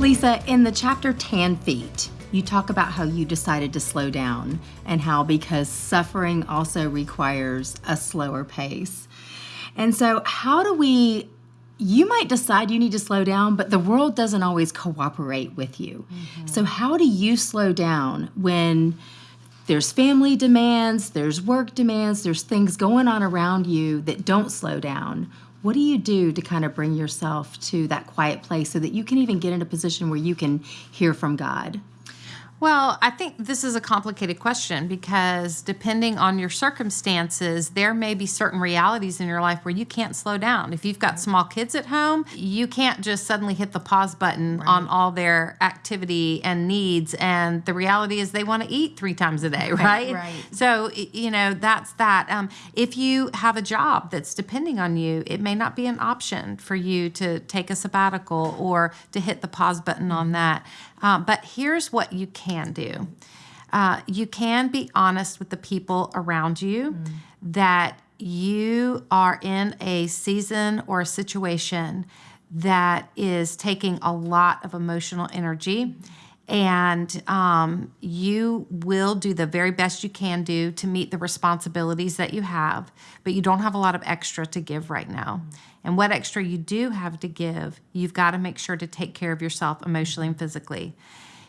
Lisa, in the chapter Tan Feet, you talk about how you decided to slow down and how because suffering also requires a slower pace. And so, how do we? You might decide you need to slow down, but the world doesn't always cooperate with you. Mm-hmm. So, how do you slow down when there's family demands, there's work demands, there's things going on around you that don't slow down? What do you do to kind of bring yourself to that quiet place so that you can even get in a position where you can hear from God? Well, I think this is a complicated question because depending on your circumstances, there may be certain realities in your life where you can't slow down. If you've got small kids at home, you can't just suddenly hit the pause button right. on all their activity and needs. And the reality is they want to eat three times a day, right? Right. So, you know, that's that. Um, if you have a job that's depending on you, it may not be an option for you to take a sabbatical or to hit the pause button on that. Uh, but here's what you can do uh, you can be honest with the people around you mm. that you are in a season or a situation that is taking a lot of emotional energy. And um, you will do the very best you can do to meet the responsibilities that you have, but you don't have a lot of extra to give right now. And what extra you do have to give, you've got to make sure to take care of yourself emotionally and physically.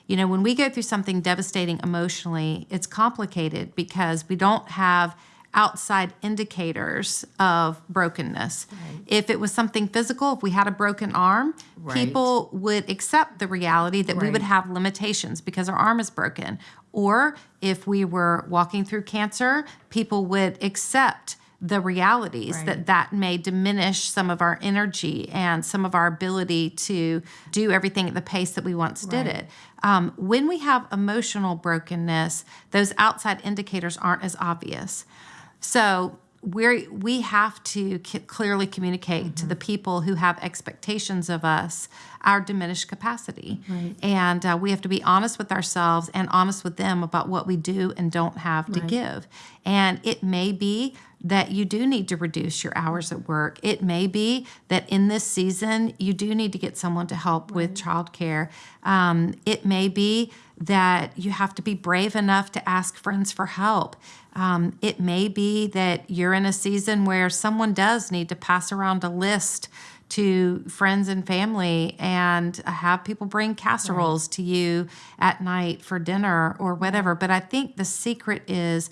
You know, when we go through something devastating emotionally, it's complicated because we don't have outside indicators of brokenness. Right. If it was something physical, if we had a broken arm, right. people would accept the reality that right. we would have limitations because our arm is broken. Or if we were walking through cancer, people would accept the realities right. that that may diminish some of our energy and some of our ability to do everything at the pace that we once right. did it. Um, when we have emotional brokenness, those outside indicators aren't as obvious. So we we have to clearly communicate mm-hmm. to the people who have expectations of us our diminished capacity right. and uh, we have to be honest with ourselves and honest with them about what we do and don't have right. to give and it may be that you do need to reduce your hours at work. It may be that in this season you do need to get someone to help right. with childcare. Um, it may be that you have to be brave enough to ask friends for help. Um, it may be that you're in a season where someone does need to pass around a list to friends and family and have people bring casseroles right. to you at night for dinner or whatever. But I think the secret is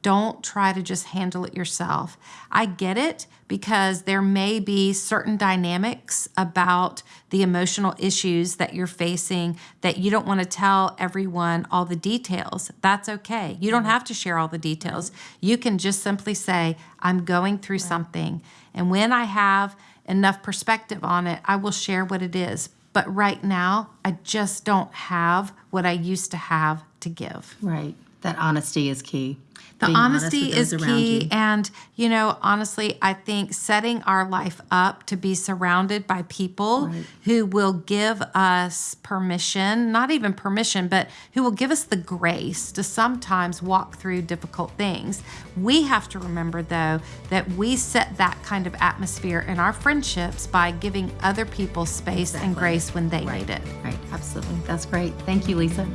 don't try to just handle it yourself. I get it because there may be certain dynamics about the emotional issues that you're facing that you don't want to tell everyone all the details. That's okay. You don't have to share all the details. You can just simply say, I'm going through something. And when I have enough perspective on it, I will share what it is. But right now, I just don't have what I used to have to give. Right. That honesty is key the honesty is key. And, you know, honestly, I think setting our life up to be surrounded by people right. who will give us permission, not even permission, but who will give us the grace to sometimes walk through difficult things. We have to remember, though, that we set that kind of atmosphere in our friendships by giving other people space exactly. and grace when they right. need it. Right, absolutely. That's great. Thank you, Lisa.